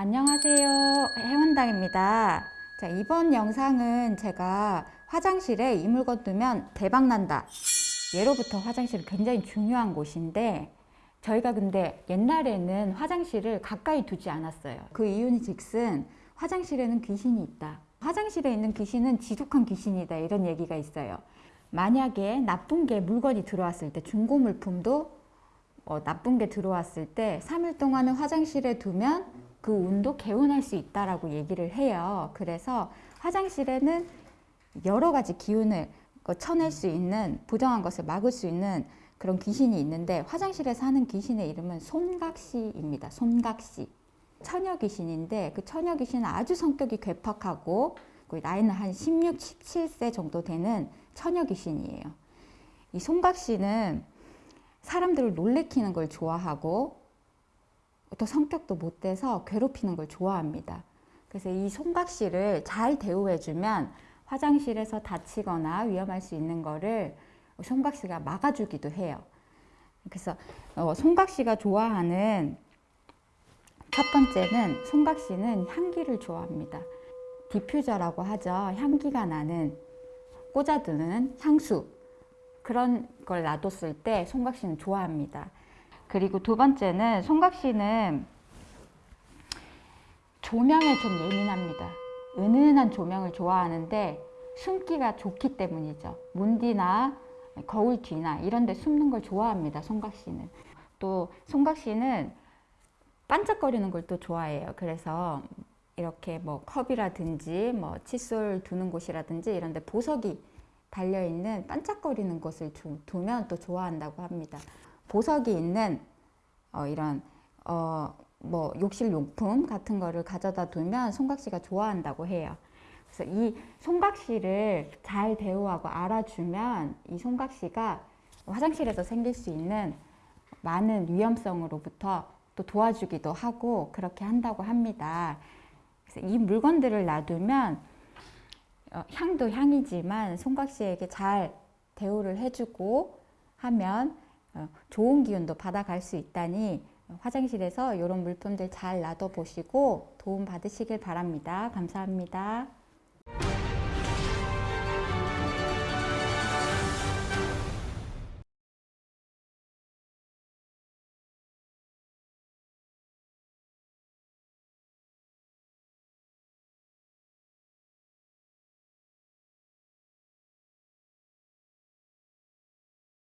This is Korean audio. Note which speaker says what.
Speaker 1: 안녕하세요. 해원당입니다. 자, 이번 영상은 제가 화장실에 이 물건 두면 대박난다. 예로부터 화장실은 굉장히 중요한 곳인데 저희가 근데 옛날에는 화장실을 가까이 두지 않았어요. 그 이유는 즉슨 화장실에는 귀신이 있다. 화장실에 있는 귀신은 지독한 귀신이다. 이런 얘기가 있어요. 만약에 나쁜 게 물건이 들어왔을 때 중고 물품도 어, 나쁜 게 들어왔을 때 3일 동안은 화장실에 두면 그 운도 개운할 수 있다라고 얘기를 해요. 그래서 화장실에는 여러 가지 기운을 쳐낼 수 있는 부정한 것을 막을 수 있는 그런 귀신이 있는데 화장실에 사는 귀신의 이름은 손각시입니다. 손각시. 처녀 귀신인데 그 처녀 귀신은 아주 성격이 괴팍하고 그 나이는 한 16, 17세 정도 되는 처녀 귀신이에요. 이 손각시는 사람들을 놀래키는 걸 좋아하고 또 성격도 못 돼서 괴롭히는 걸 좋아합니다. 그래서 이 손각시를 잘 대우해주면 화장실에서 다치거나 위험할 수 있는 거를 손각시가 막아주기도 해요. 그래서 어, 손각시가 좋아하는 첫 번째는 손각시는 향기를 좋아합니다. 디퓨저라고 하죠. 향기가 나는 꽂아두는 향수 그런 걸 놔뒀을 때 손각시는 좋아합니다. 그리고 두 번째는 손각시는 조명에 좀 예민합니다. 은은한 조명을 좋아하는데 숨기가 좋기 때문이죠. 문 뒤나 거울 뒤나 이런 데 숨는 걸 좋아합니다. 손각시는. 또 손각시는 반짝거리는 걸 또 좋아해요. 그래서 이렇게 뭐 컵이라든지 뭐 칫솔 두는 곳이라든지 이런 데 보석이 달려있는 반짝거리는 곳을 두, 면 또 좋아한다고 합니다. 보석이 있는 어, 이런 어, 뭐 욕실 용품 같은 거를 가져다 두면 송각시가 좋아한다고 해요. 그래서 이 송각시를 잘 대우하고 알아주면 이 송각시가 화장실에서 생길 수 있는 많은 위험성으로부터 또 도와주기도 하고 그렇게 한다고 합니다. 그래서 이 물건들을 놔두면 어, 향도 향이지만 송각시에게 잘 대우를 해주고 하면 어, 좋은 기운도 받아갈 수 있다니 화장실에서 이런 물품들 잘 놔둬 보시고 도움 받으시길 바랍니다. 감사합니다.